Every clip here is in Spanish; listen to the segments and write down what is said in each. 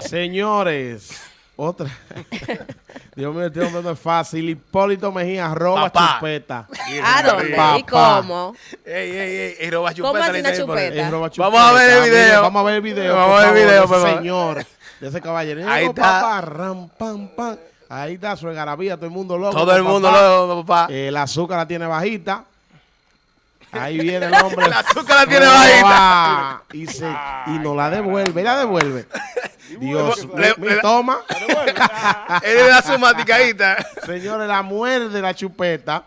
Señores, otra. Dios mío, este hombre no es fácil. Hipólito Mejía, roba Papá. chupeta. ¿A dónde? ¿Y cómo? Ey, ey, ey, ey, roba ¿Cómo chupeta, así le una chupeta? Roba Vamos a ver el chupeta. video. Vamos a ver el video. Vamos a ver el video, de por favor. señor. De ese caballero. Ahí está. Papá, ram, pam, pam. Ahí está su garabía, todo el mundo loco. Todo el papá. mundo lo papá. Eh, el azúcar la tiene bajita. Ahí viene el hombre. El azúcar la tiene bajita. Y, se, y nos la devuelve. Y la devuelve. Dios Le- Toma. Él le da su maticadita. Señores, la muerde la chupeta.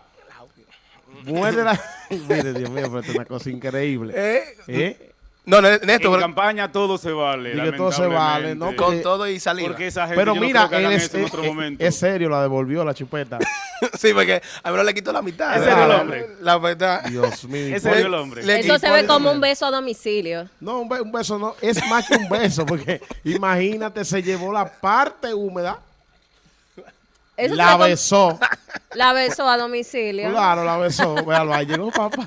Muerde la. Mire, Dios mío, pero esto es una cosa increíble. Eh, ¿Eh? No, no, En Néstor, campaña todo se vale. Y que todo se vale, ¿no? con todo y saliva. Porque esa gente Pero no mira, él es, en otro es- momento. es serio, la devolvió la chupeta. sí, porque a mí no le quitó la mitad. Ese era el hombre. La verdad. Dios mío. Ese es el hombre. Le Eso se ve como un beso a domicilio. No, un, be- un beso no. Es más que un beso, porque imagínate, se llevó la parte húmeda, Eso la ve besó. La besó a domicilio. Claro, la besó. Véalo, ahí llegó papá.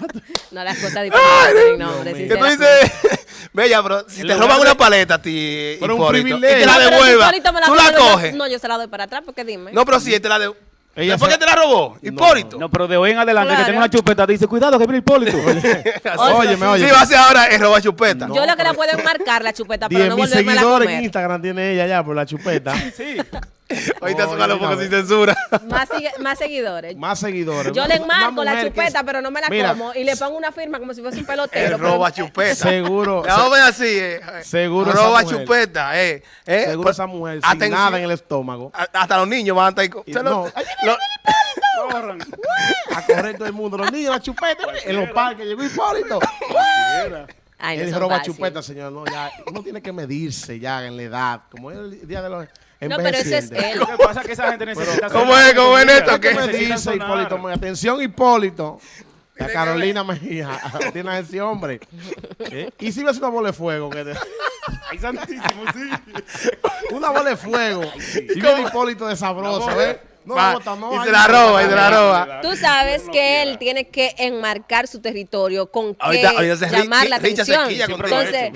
No, las cosas diferentes sinceramente. dices, Bella, pero si te roban una paleta a ti, Pero un Hipólito, y te la No, devuelva, me tú la coges. No, yo se la doy para atrás, porque dime. No, pero si te la de... Ella ¿Después se- que te la robó? Hipólito. No, pero de hoy en adelante que tenga una chupeta, dice, cuidado que viene Hipólito. Óyeme, oye. Si va a ser ahora es robar chupeta. yo lo que la pueden marcar la chupeta, pero 10 no volverme a seguidores en comer. Instagram tiene ella ya por la chupeta. sí. Ahorita son los pocos sin censura. Más, sigue- más seguidores. Más seguidores. Yo le enmarco la chupeta, es- pero no me la Mira, como. Y le pongo una firma como si fuese un pelotero. Pero- roba chupeta. Seguro. A ver así, eh. Seguro Roba esa mujer. chupeta, eh. eh. Seguro Pues, esa mujer sin atención. nada en el estómago. a- Hasta los niños van a estar Y se lo- no. lo- Corran. A correr todo el mundo. Los niños, la chupeta. En los parques llegó Hipólito. Ay, no Él roba chupeta, señor. No, ya, uno tiene que medirse ya en la edad. Como es el día de los No, pero ese es él. Lo que pasa es que esa gente necesita... ¿Cómo es? ¿Cómo es. Néstor? ¿Qué ¿Qué me dice. Hipólito? Atención, Hipólito. La Carolina Mejía. Tiene a ese hombre. ¿Eh? Y si ves una bola de fuego. que te- Ay, santísimo, sí. Una bola de fuego. Y viene Hipólito de sabroso, ¿ves? No Va, y se la roba, y se la roba. Tú sabes que él tiene que enmarcar su territorio con qué Ahorita- llamar la atención. Entonces,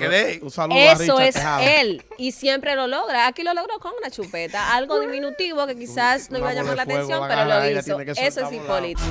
eso es él y siempre lo logra. Aquí lo logró con una chupeta, algo diminutivo que quizás no iba a llamar la atención, pero lo hizo. Eso es. Hipólito.